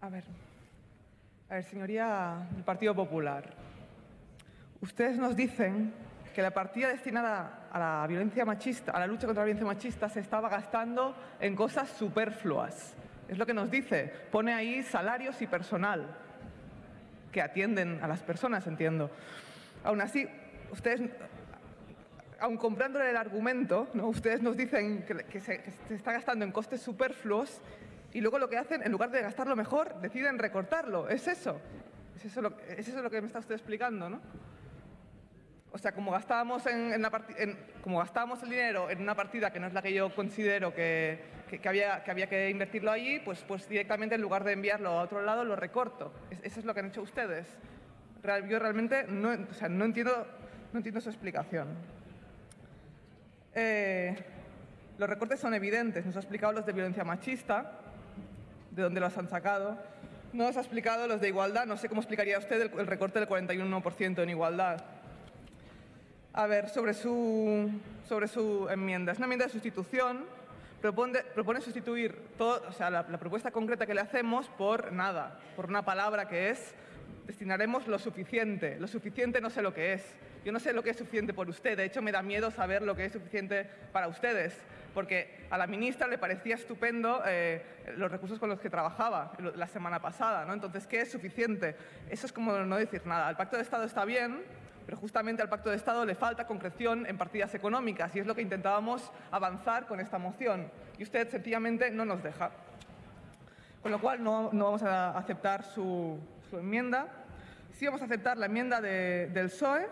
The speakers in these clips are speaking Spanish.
A ver, señoría del Partido Popular. Ustedes nos dicen que la partida destinada a la violencia machista, a la lucha contra la violencia machista, se estaba gastando en cosas superfluas. Es lo que nos dice. Pone ahí salarios y personal que atienden a las personas, entiendo. Aún así, ustedes, aun comprándole el argumento, ¿no? ustedes nos dicen que se está gastando en costes superfluos y luego lo que hacen, en lugar de gastarlo mejor, deciden recortarlo. Es eso. Es eso lo, que me está usted explicando, ¿no? O sea, como gastábamos, en, en, en, como gastábamos el dinero en una partida que no es la que yo considero que, había, que había invertirlo allí, pues, pues directamente en lugar de enviarlo a otro lado lo recorto. Es, eso es lo que han hecho ustedes. Yo realmente no, entiendo, no entiendo su explicación. Eh, los recortes son evidentes. Nos ha explicado los de violencia machista, de dónde los han sacado. No nos ha explicado los de igualdad. No sé cómo explicaría usted el recorte del 41% en igualdad. A ver, sobre su, sobre su enmienda. Es una enmienda de sustitución. Propone, propone sustituir todo, o sea, la, la, propuesta concreta que le hacemos por nada, por una palabra que es destinaremos lo suficiente. Lo suficiente no sé lo que es. Yo no sé lo que es suficiente por usted. De hecho, me da miedo saber lo que es suficiente para ustedes, porque a la ministra le parecía estupendo eh, los recursos con los que trabajaba la semana pasada. ¿no? Entonces, ¿qué es suficiente? Eso es como no decir nada. El Pacto de Estado está bien, pero justamente al Pacto de Estado le falta concreción en partidas económicas y es lo que intentábamos avanzar con esta moción. Y usted sencillamente no nos deja. Con lo cual no, no vamos a aceptar su, su, enmienda. Sí vamos a aceptar la enmienda de, del PSOE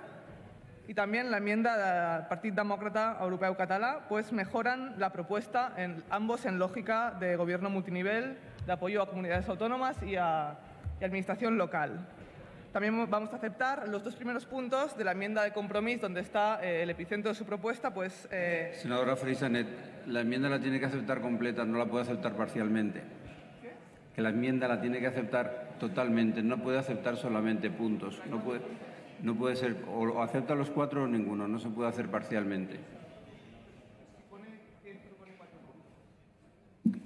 y también la enmienda del Partido Demócrata Europeo Catalá, pues mejoran la propuesta, en, ambos en lógica de gobierno multinivel, de apoyo a comunidades autónomas y a, y administración local. También vamos a aceptar los dos primeros puntos de la enmienda de compromiso, donde está eh, el epicentro de su propuesta. Pues, eh... Senadora Freisanet, la enmienda la tiene que aceptar completa, no la puede aceptar parcialmente. ¿Qué? Que la enmienda la tiene que aceptar totalmente, no puede aceptar solamente puntos. No puede, no puede ser, o acepta los cuatro o ninguno, no se puede hacer parcialmente.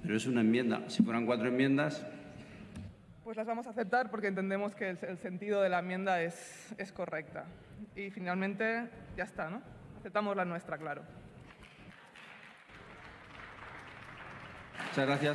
Pero es una enmienda. Si fueran cuatro enmiendas, pues las vamos a aceptar porque entendemos que el, el sentido de la enmienda es, es, correcta. Y finalmente ya está, ¿no? Aceptamos la nuestra, claro. Muchas gracias.